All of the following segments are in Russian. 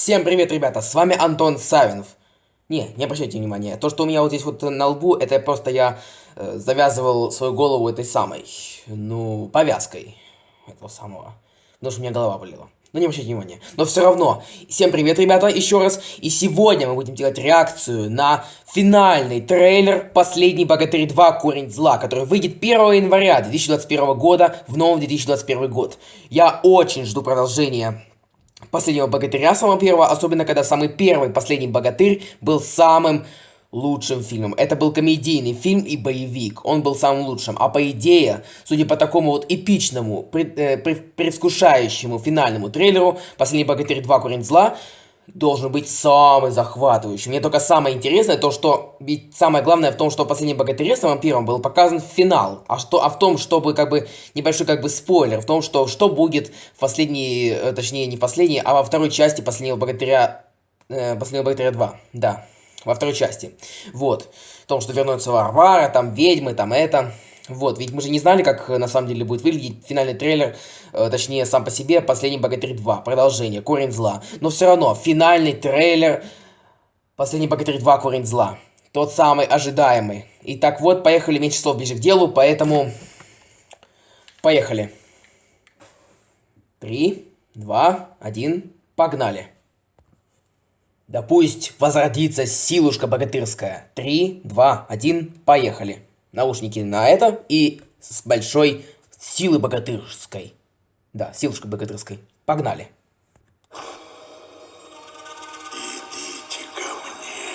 Всем привет, ребята, с вами Антон Савинов. Не, не обращайте внимания, то, что у меня вот здесь вот на лбу, это просто я э, завязывал свою голову этой самой, ну, повязкой этого самого, потому что у меня голова болела. Но не обращайте внимания. Но все равно, всем привет, ребята, еще раз. И сегодня мы будем делать реакцию на финальный трейлер «Последний богатырь 2. Корень зла», который выйдет 1 января 2021 года в новом 2021 год. Я очень жду продолжения последнего богатыря самого первого, особенно когда самый первый последний богатырь был самым лучшим фильмом. Это был комедийный фильм и боевик. Он был самым лучшим. А по идее, судя по такому вот эпичному, пред, э, предвкушающему финальному трейлеру, «Последний богатырь 2. Корень зла» должен быть самый захватывающий. Мне только самое интересное то, что ведь самое главное в том, что в «Последнем богатыре» самом первом был показан финал. А, что, а в том, чтобы как бы небольшой как бы спойлер, в том, что что будет в последней, э, точнее не в последней, а во второй части «Последнего богатыря», э, «Последнего богатыря 2». Да во второй части. Вот. В том, что вернется Варвара, там ведьмы, там это. Вот, ведь мы же не знали, как на самом деле будет выглядеть финальный трейлер, э, точнее, сам по себе, «Последний богатырь 2», продолжение, «Корень зла». Но все равно, финальный трейлер «Последний богатырь 2. Корень зла». Тот самый ожидаемый. Итак, вот, поехали, меньше слов ближе к делу, поэтому... Поехали. Три, два, один, погнали. Да пусть возродится силушка богатырская. Три, два, один, поехали. Наушники на это и с большой силы богатырской. Да, силушка богатырской. Погнали. Идите ко мне.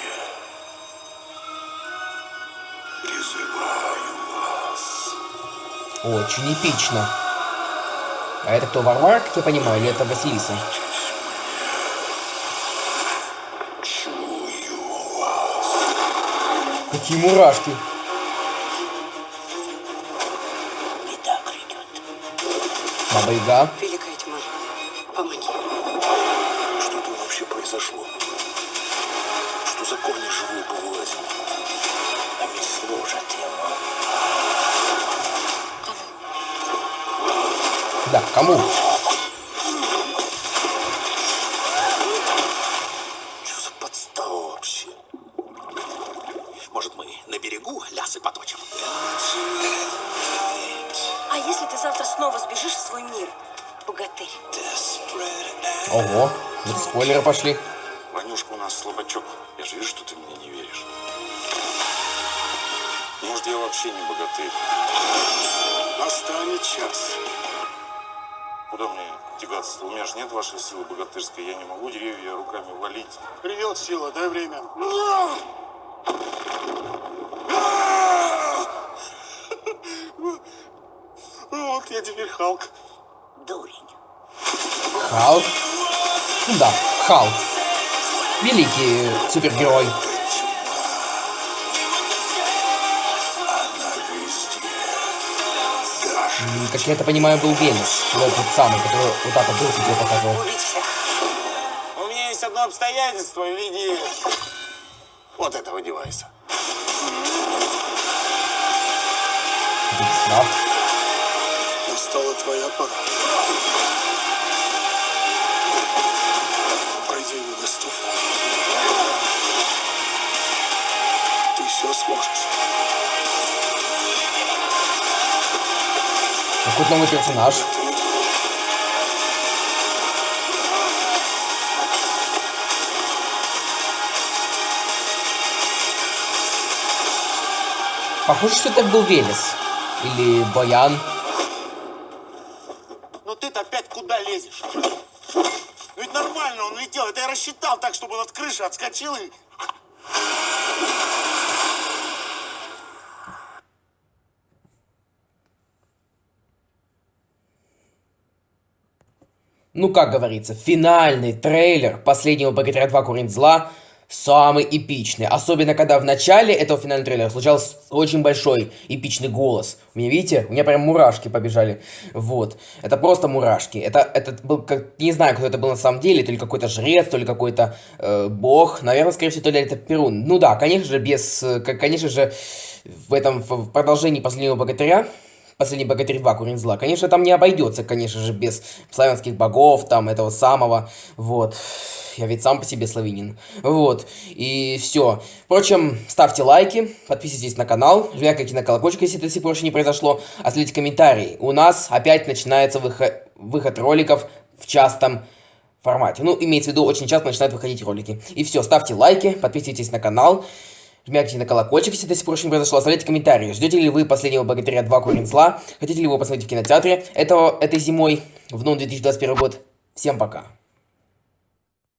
Призываю вас. Очень эпично. А это кто, Варвар, как я понимаю, или это Василиса? Какие мурашки. Баба Яга. Великая тьма, помоги. Что там вообще произошло? Что за корни живые повылазили? Они служат ему. Да, кому? Что за подстава вообще? Может, мы на берегу лясы поточим? Если ты завтра снова сбежишь в свой мир, богатырь? Ого, вот спойлеры пошли. Ванюшка у нас слабачок. Я же вижу, что ты мне не веришь. Может, я вообще не богатырь. Настанет час. Куда мне тягаться? У меня же нет вашей силы богатырской. Я не могу деревья руками валить. Придет сила, дай время. Вот я теперь Халк. Дурень. Халк. Ну да, Халк. Великий супергерой. М, Как я это понимаю, был Велес. Вот тот самый, который вот так вот был, тебе показывал. У меня есть одно обстоятельство в виде вот этого девайса. Весна. Твоя пора. Пройди недоступно. Ты все сможешь. Какой-то новый персонаж. Похоже, что это был Велес. Или Боян. Ну ты-то опять куда лезешь? Ну ведь нормально он летел. Это я рассчитал так, чтобы он от крыши отскочил и... Ну, как говорится, финальный трейлер последнего Богатыря 2 Корень Зла самый эпичный. Особенно, когда в начале этого финального трейлера случался очень большой эпичный голос. У меня, видите, у меня прям мурашки побежали. Вот. Это просто мурашки. Это, это был, как, не знаю, кто это был на самом деле, то ли какой-то жрец, то ли какой-то э, бог. Наверное, скорее всего, то ли это Перун. Ну да, конечно же, без, э, конечно же, в этом, в продолжении последнего Богатыря Последний богатырь 2 Курень зла. Конечно, там не обойдется, конечно же, без славянских богов, там, этого самого, вот. Я ведь сам по себе славянин. Вот. И все. Впрочем, ставьте лайки, подписывайтесь на канал, жмякайте на колокольчик, если это до сих пор еще не произошло, оставляйте комментарии. У нас опять начинается выход, выход роликов в частом формате. Ну, имеется в виду, очень часто начинают выходить ролики. И все, ставьте лайки, подписывайтесь на канал, жмякайте на колокольчик, если до сих пор еще не произошло, оставляйте комментарии. Ждете ли вы последнего богатыря 2 Корень зла? Хотите ли его посмотреть в кинотеатре этого, этой зимой, в новом 2021 год? Всем пока.